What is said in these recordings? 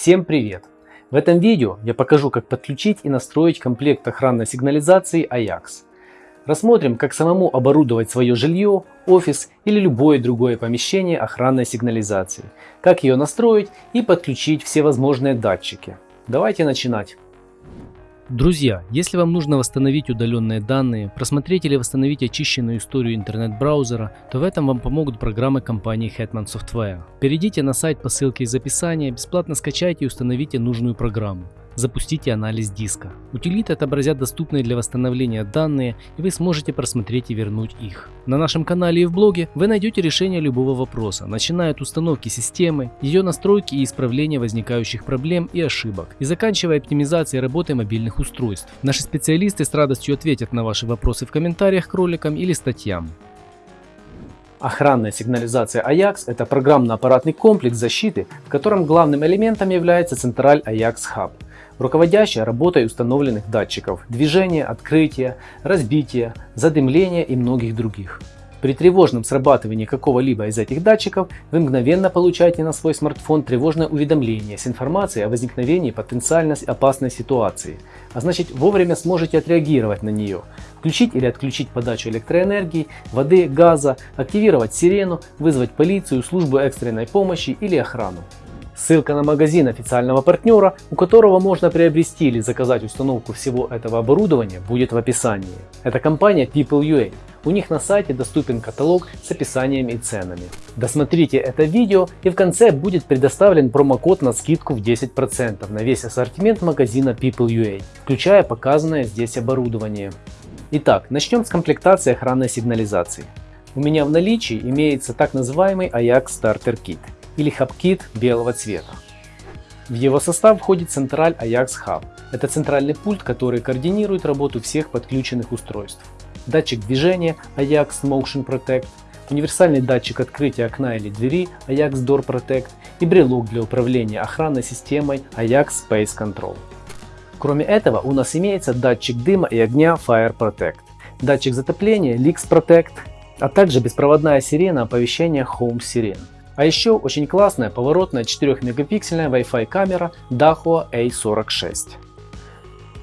Всем привет! В этом видео я покажу как подключить и настроить комплект охранной сигнализации AJAX. Рассмотрим как самому оборудовать свое жилье, офис или любое другое помещение охранной сигнализации, как ее настроить и подключить все возможные датчики. Давайте начинать. Друзья, если вам нужно восстановить удаленные данные, просмотреть или восстановить очищенную историю интернет-браузера, то в этом вам помогут программы компании Hetman Software. Перейдите на сайт по ссылке из описания, бесплатно скачайте и установите нужную программу запустите анализ диска. Утилиты отобразят доступные для восстановления данные и вы сможете просмотреть и вернуть их. На нашем канале и в блоге вы найдете решение любого вопроса, начиная от установки системы, ее настройки и исправления возникающих проблем и ошибок, и заканчивая оптимизацией работы мобильных устройств. Наши специалисты с радостью ответят на ваши вопросы в комментариях к роликам или статьям. Охранная сигнализация AJAX – это программно-аппаратный комплекс защиты, в котором главным элементом является централь AJAX Hub – руководящая работой установленных датчиков движения, открытия, разбития, задымления и многих других. При тревожном срабатывании какого-либо из этих датчиков вы мгновенно получаете на свой смартфон тревожное уведомление с информацией о возникновении потенциально опасной ситуации, а значит вовремя сможете отреагировать на нее, включить или отключить подачу электроэнергии, воды, газа, активировать сирену, вызвать полицию, службу экстренной помощи или охрану. Ссылка на магазин официального партнера, у которого можно приобрести или заказать установку всего этого оборудования, будет в описании. Это компания People.ua. У них на сайте доступен каталог с описанием и ценами. Досмотрите это видео и в конце будет предоставлен промокод на скидку в 10% на весь ассортимент магазина People.ua, включая показанное здесь оборудование. Итак, начнем с комплектации охранной сигнализации. У меня в наличии имеется так называемый Ajax Starter Kit или HubKit белого цвета. В его состав входит централь Ajax Hub. Это центральный пульт, который координирует работу всех подключенных устройств. Датчик движения Ajax Motion Protect, универсальный датчик открытия окна или двери Ajax Door Protect и брелок для управления охранной системой Ajax Space Control. Кроме этого у нас имеется датчик дыма и огня Fire Protect, датчик затопления Leaks Protect, а также беспроводная сирена оповещения Home Siren. А еще очень классная поворотная 4-мегапиксельная Wi-Fi камера Dahua A46.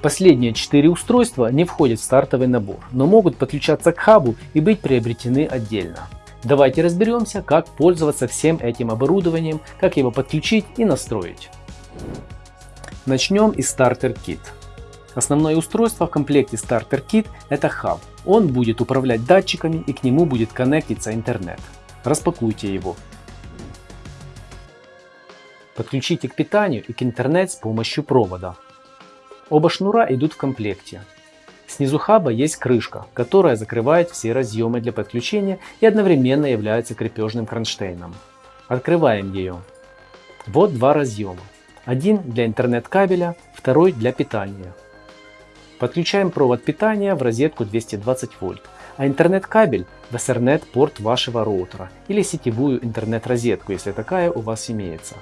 Последние 4 устройства не входят в стартовый набор, но могут подключаться к хабу и быть приобретены отдельно. Давайте разберемся, как пользоваться всем этим оборудованием, как его подключить и настроить. Начнем из Starter Kit. Основное устройство в комплекте Starter Kit это хаб. Он будет управлять датчиками и к нему будет коннектиться интернет. Распакуйте его. Подключите к питанию и к интернет с помощью провода. Оба шнура идут в комплекте. Снизу хаба есть крышка, которая закрывает все разъемы для подключения и одновременно является крепежным кронштейном. Открываем ее. Вот два разъема. Один для интернет-кабеля, второй для питания. Подключаем провод питания в розетку 220 вольт, а интернет-кабель в Ethernet порт вашего роутера или сетевую интернет-розетку, если такая у вас имеется.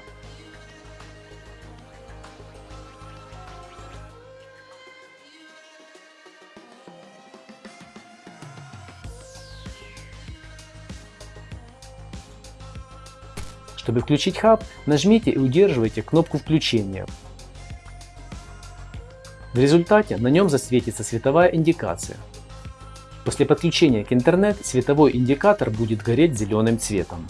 Чтобы включить хаб, нажмите и удерживайте кнопку включения. В результате на нем засветится световая индикация. После подключения к интернет световой индикатор будет гореть зеленым цветом.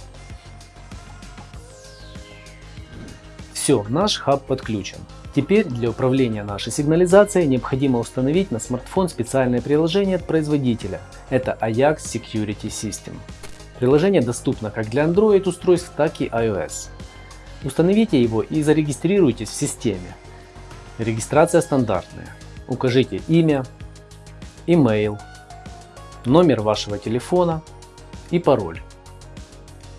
Все, наш хаб подключен. Теперь для управления нашей сигнализацией необходимо установить на смартфон специальное приложение от производителя. Это Ajax Security System. Приложение доступно как для Android устройств, так и iOS. Установите его и зарегистрируйтесь в системе. Регистрация стандартная. Укажите имя, email, номер вашего телефона и пароль.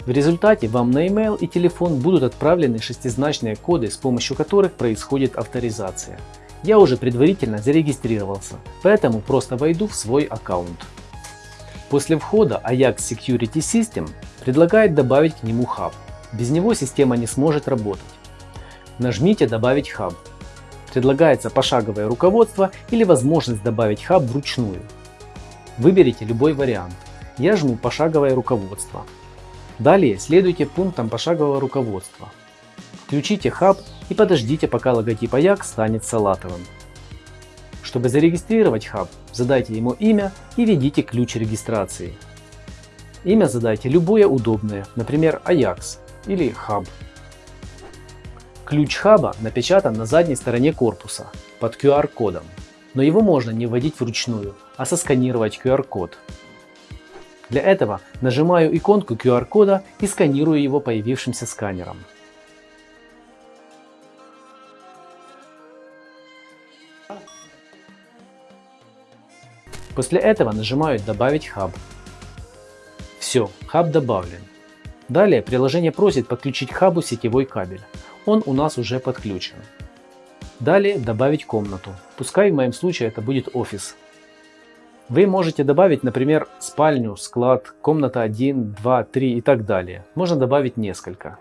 В результате вам на email и телефон будут отправлены шестизначные коды, с помощью которых происходит авторизация. Я уже предварительно зарегистрировался, поэтому просто войду в свой аккаунт. После входа Ajax Security System предлагает добавить к нему хаб. Без него система не сможет работать. Нажмите «Добавить хаб». Предлагается пошаговое руководство или возможность добавить хаб вручную. Выберите любой вариант. Я жму «Пошаговое руководство». Далее следуйте пунктам пошагового руководства. Включите хаб и подождите пока логотип Ajax станет салатовым. Чтобы зарегистрировать хаб, задайте ему имя и введите ключ регистрации. Имя задайте любое удобное, например Ajax или Hub. Ключ хаба напечатан на задней стороне корпуса под QR-кодом, но его можно не вводить вручную, а сосканировать QR-код. Для этого нажимаю иконку QR-кода и сканирую его появившимся сканером. После этого нажимаю «Добавить хаб». Все, хаб добавлен. Далее приложение просит подключить к хабу сетевой кабель. Он у нас уже подключен. Далее добавить комнату. Пускай в моем случае это будет офис. Вы можете добавить, например, спальню, склад, комната 1, 2, 3 и так далее. Можно добавить несколько.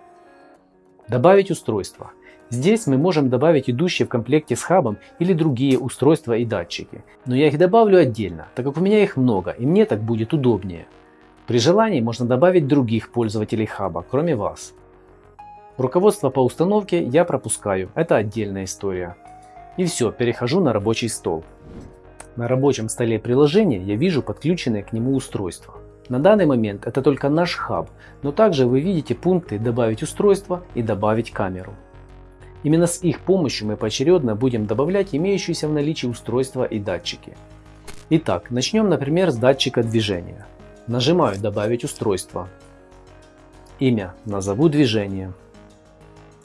Добавить устройство. Здесь мы можем добавить идущие в комплекте с хабом или другие устройства и датчики. Но я их добавлю отдельно, так как у меня их много и мне так будет удобнее. При желании можно добавить других пользователей хаба, кроме вас. Руководство по установке я пропускаю, это отдельная история. И все, перехожу на рабочий стол. На рабочем столе приложения я вижу подключенное к нему устройство. На данный момент это только наш хаб, но также вы видите пункты «Добавить устройство» и «Добавить камеру». Именно с их помощью мы поочередно будем добавлять имеющиеся в наличии устройства и датчики. Итак, начнем, например, с датчика движения. Нажимаю «Добавить устройство». Имя назову движение.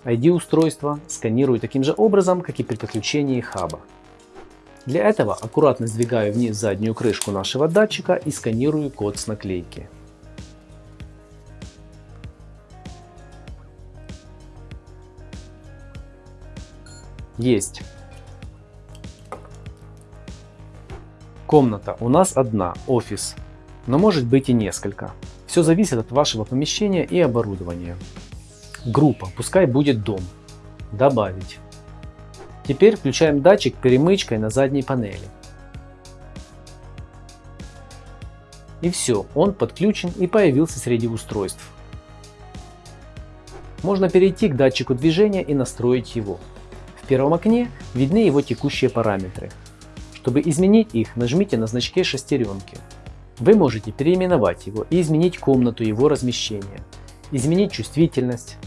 ID устройства сканирую таким же образом, как и при подключении хаба. Для этого аккуратно сдвигаю вниз заднюю крышку нашего датчика и сканирую код с наклейки. Есть. Комната у нас одна, офис, но может быть и несколько. Все зависит от вашего помещения и оборудования. Группа, пускай будет дом. Добавить. Теперь включаем датчик перемычкой на задней панели. И все, он подключен и появился среди устройств. Можно перейти к датчику движения и настроить его. В первом окне видны его текущие параметры. Чтобы изменить их, нажмите на значке шестеренки. Вы можете переименовать его и изменить комнату его размещения, изменить чувствительность,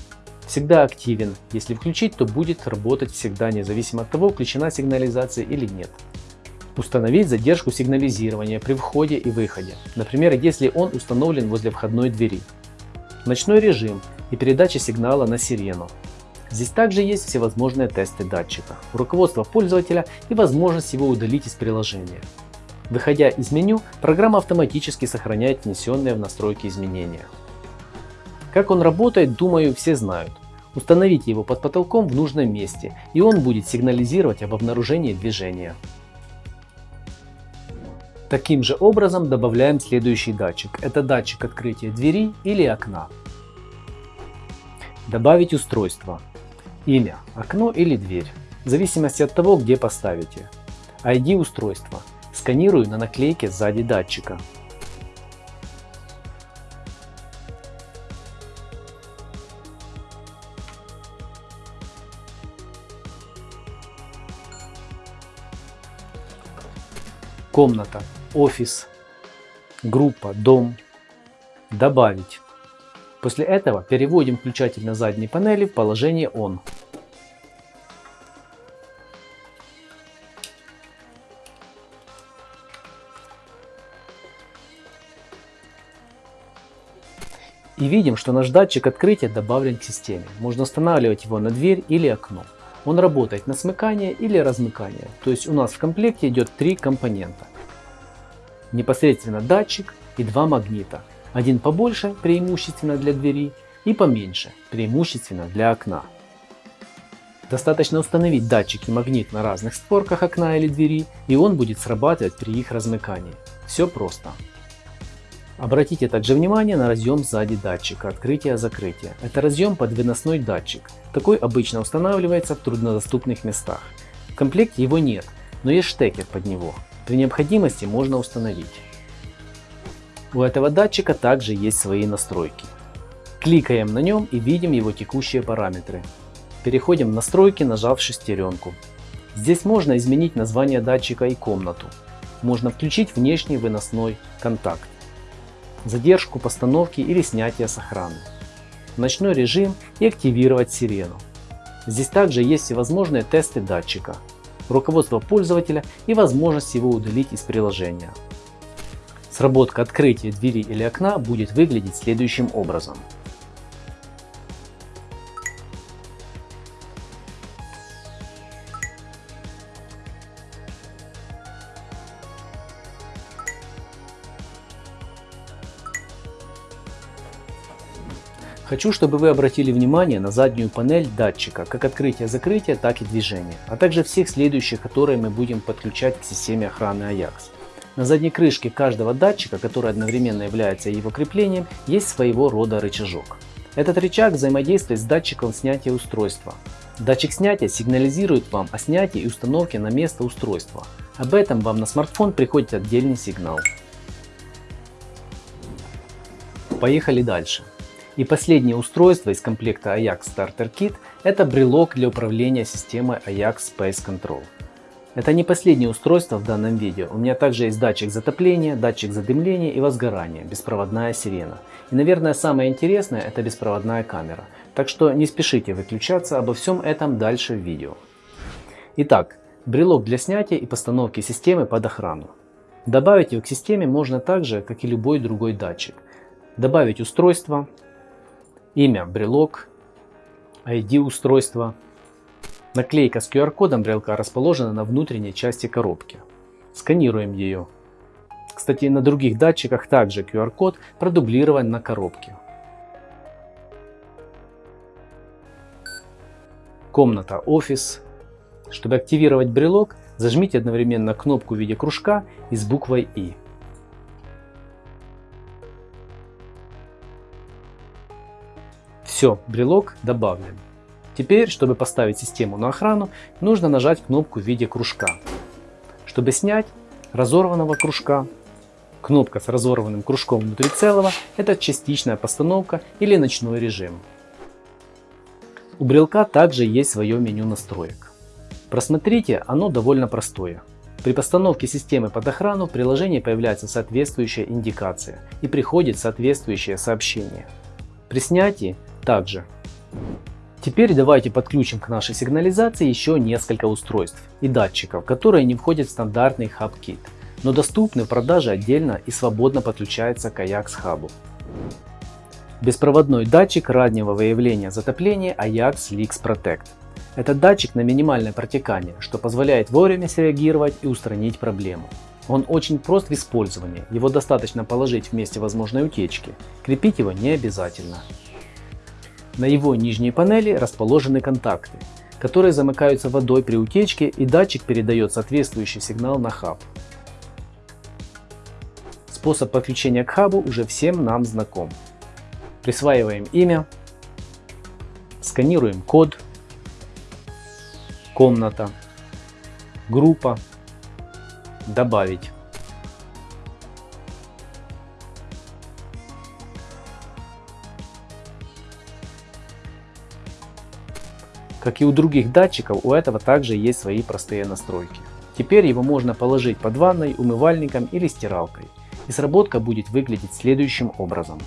всегда активен. Если включить, то будет работать всегда, независимо от того, включена сигнализация или нет. Установить задержку сигнализирования при входе и выходе, например, если он установлен возле входной двери. Ночной режим и передача сигнала на сирену. Здесь также есть всевозможные тесты датчика, руководство пользователя и возможность его удалить из приложения. Выходя из меню, программа автоматически сохраняет внесенные в настройки изменения. Как он работает, думаю, все знают. Установите его под потолком в нужном месте, и он будет сигнализировать об обнаружении движения. Таким же образом добавляем следующий датчик. Это датчик открытия двери или окна. Добавить устройство. Имя, окно или дверь, в зависимости от того, где поставите. ID устройства. Сканирую на наклейке сзади датчика. комната, офис, группа, дом, добавить. После этого переводим включатель на задней панели в положение ON. И видим, что наш датчик открытия добавлен к системе. Можно устанавливать его на дверь или окно. Он работает на смыкание или размыкание, то есть у нас в комплекте идет три компонента. Непосредственно датчик и два магнита. Один побольше, преимущественно для двери, и поменьше, преимущественно для окна. Достаточно установить датчик и магнит на разных створках окна или двери, и он будет срабатывать при их размыкании. Все просто. Обратите также внимание на разъем сзади датчика открытия-закрытия. Это разъем под выносной датчик. Такой обычно устанавливается в труднодоступных местах. В комплекте его нет, но есть штекер под него. При необходимости можно установить. У этого датчика также есть свои настройки. Кликаем на нем и видим его текущие параметры. переходим в настройки, нажав шестеренку. Здесь можно изменить название датчика и комнату. Можно включить внешний выносной контакт, задержку постановки или снятия с охраны, ночной режим и активировать сирену. Здесь также есть всевозможные тесты датчика, руководство пользователя и возможность его удалить из приложения. Сработка открытия двери или окна будет выглядеть следующим образом. Хочу, чтобы вы обратили внимание на заднюю панель датчика, как открытие-закрытие, так и движение, а также всех следующих, которые мы будем подключать к системе охраны Ajax. На задней крышке каждого датчика, который одновременно является его креплением, есть своего рода рычажок. Этот рычаг взаимодействует с датчиком снятия устройства. Датчик снятия сигнализирует вам о снятии и установке на место устройства. Об этом вам на смартфон приходит отдельный сигнал. Поехали дальше. И последнее устройство из комплекта Ajax Starter Kit – это брелок для управления системой Ajax Space Control. Это не последнее устройство в данном видео. У меня также есть датчик затопления, датчик задымления и возгорания, беспроводная сирена. И наверное самое интересное это беспроводная камера. Так что не спешите выключаться, обо всем этом дальше в видео. Итак, брелок для снятия и постановки системы под охрану. Добавить его к системе можно так же, как и любой другой датчик. Добавить устройство, имя брелок, ID устройства. Наклейка с QR-кодом брелка расположена на внутренней части коробки. Сканируем ее. Кстати, на других датчиках также QR-код продублирован на коробке. Комната офис. Чтобы активировать брелок, зажмите одновременно кнопку в виде кружка и с буквой И. Все, брелок добавлен. Теперь, чтобы поставить систему на охрану, нужно нажать кнопку в виде кружка. Чтобы снять разорванного кружка, кнопка с разорванным кружком внутри целого – это частичная постановка или ночной режим. У брелка также есть свое меню настроек. Просмотрите, оно довольно простое. При постановке системы под охрану в приложении появляется соответствующая индикация и приходит соответствующее сообщение. При снятии также. Теперь давайте подключим к нашей сигнализации еще несколько устройств и датчиков, которые не входят в стандартный HubKit, но доступны в продаже отдельно и свободно подключаются к Ajax Hub. Беспроводной датчик раннего выявления затопления Ajax Leaks Protect. Это датчик на минимальное протекание, что позволяет вовремя среагировать и устранить проблему. Он очень прост в использовании, его достаточно положить в месте возможной утечки, крепить его не обязательно. На его нижней панели расположены контакты, которые замыкаются водой при утечке и датчик передает соответствующий сигнал на хаб. Способ подключения к хабу уже всем нам знаком. Присваиваем имя, сканируем код, комната, группа, добавить. Как и у других датчиков, у этого также есть свои простые настройки. Теперь его можно положить под ванной, умывальником или стиралкой. И сработка будет выглядеть следующим образом.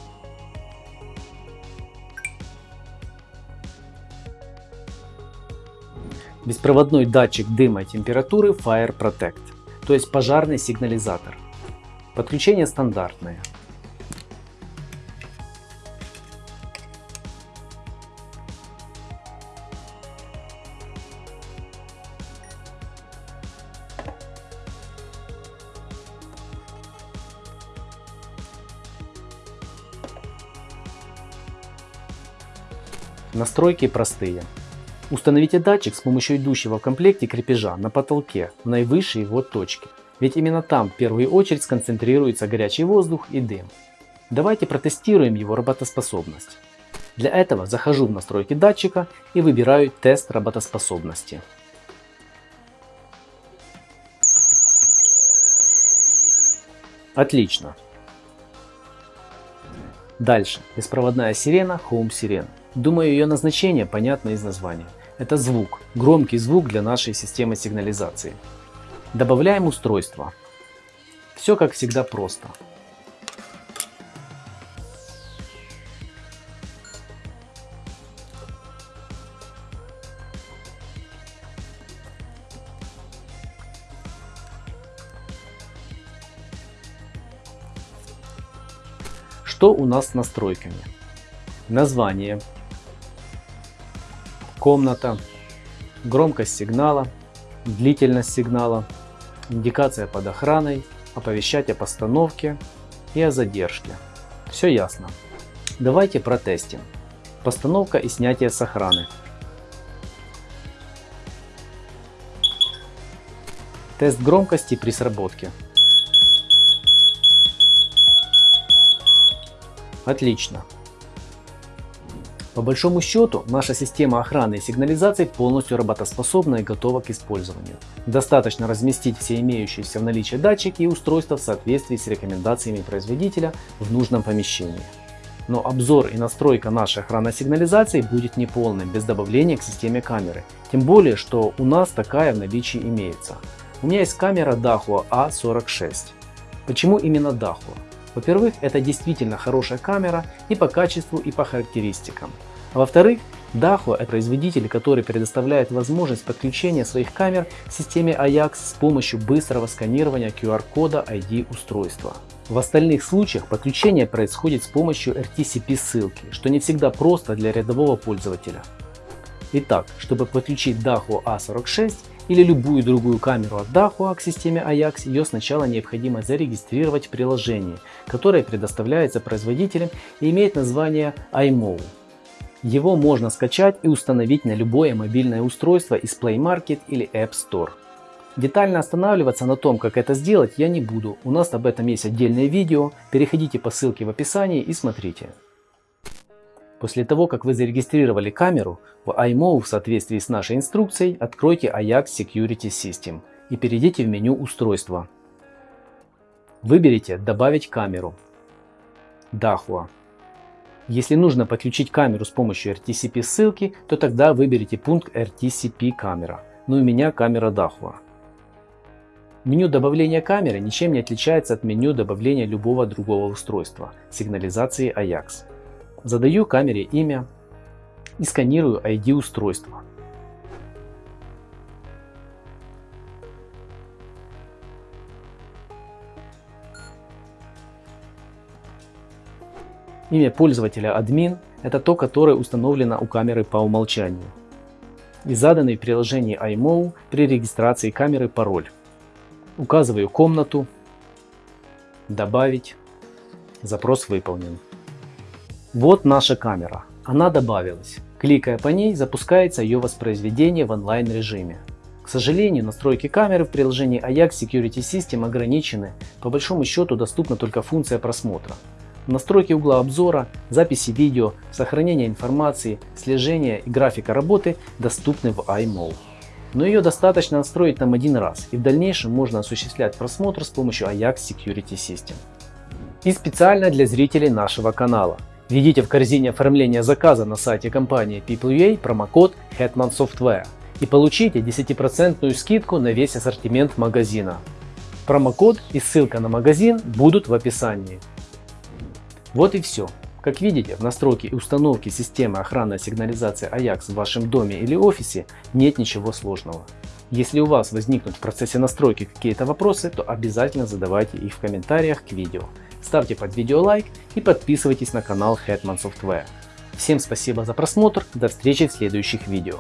Беспроводной датчик дыма и температуры Fire Protect, то есть пожарный сигнализатор. Подключение стандартное. Настройки простые. Установите датчик с помощью идущего в комплекте крепежа на потолке в наивысшей его точке. Ведь именно там в первую очередь сконцентрируется горячий воздух и дым. Давайте протестируем его работоспособность. Для этого захожу в настройки датчика и выбираю тест работоспособности. Отлично. Дальше. Беспроводная сирена Home Sirena. Думаю, ее назначение понятно из названия. Это звук, громкий звук для нашей системы сигнализации. Добавляем устройство. Все как всегда просто. Что у нас с настройками? Название, комната, громкость сигнала, длительность сигнала, индикация под охраной, оповещать о постановке и о задержке. Все ясно. Давайте протестим. Постановка и снятие с охраны. Тест громкости при сработке. Отлично. По большому счету, наша система охраны и сигнализации полностью работоспособна и готова к использованию. Достаточно разместить все имеющиеся в наличии датчики и устройства в соответствии с рекомендациями производителя в нужном помещении. Но обзор и настройка нашей охранной сигнализации будет неполным без добавления к системе камеры. Тем более, что у нас такая в наличии имеется. У меня есть камера Dahua A46. Почему именно Dahua? Во-первых, это действительно хорошая камера и по качеству, и по характеристикам. А во-вторых, Dahua – это производитель, который предоставляет возможность подключения своих камер к системе AJAX с помощью быстрого сканирования QR-кода ID устройства. В остальных случаях подключение происходит с помощью RTCP ссылки, что не всегда просто для рядового пользователя. Итак, чтобы подключить Dahua A46, или любую другую камеру от Dahua к системе Ajax, ее сначала необходимо зарегистрировать в приложении, которое предоставляется производителем и имеет название iMove. Его можно скачать и установить на любое мобильное устройство из Play Market или App Store. Детально останавливаться на том, как это сделать, я не буду. У нас об этом есть отдельное видео. Переходите по ссылке в описании и смотрите. После того, как вы зарегистрировали камеру, в iMove в соответствии с нашей инструкцией откройте Ajax Security System и перейдите в меню устройства. Выберите «Добавить камеру». Dahua. Если нужно подключить камеру с помощью RTCP ссылки, то тогда выберите пункт RTCP камера. Но у меня камера Dahua. Меню добавления камеры ничем не отличается от меню добавления любого другого устройства сигнализации Ajax. Задаю камере имя и сканирую ID устройства. Имя пользователя админ – это то, которое установлено у камеры по умолчанию. И заданный в приложении iMO при регистрации камеры пароль. Указываю комнату, добавить, запрос выполнен. Вот наша камера. Она добавилась. Кликая по ней, запускается ее воспроизведение в онлайн режиме. К сожалению, настройки камеры в приложении Ajax Security System ограничены. По большому счету доступна только функция просмотра. Настройки угла обзора, записи видео, сохранение информации, слежение и графика работы доступны в iMove. Но ее достаточно настроить там один раз, и в дальнейшем можно осуществлять просмотр с помощью Ajax Security System. И специально для зрителей нашего канала. Введите в корзине оформления заказа на сайте компании PeopleUA промокод Hetman Software и получите 10% скидку на весь ассортимент магазина. Промокод и ссылка на магазин будут в описании. Вот и все. Как видите, в настройке и установке системы охранной сигнализации Ajax в вашем доме или офисе нет ничего сложного. Если у вас возникнут в процессе настройки какие-то вопросы, то обязательно задавайте их в комментариях к видео ставьте под видео лайк и подписывайтесь на канал Hetman Software. Всем спасибо за просмотр, до встречи в следующих видео.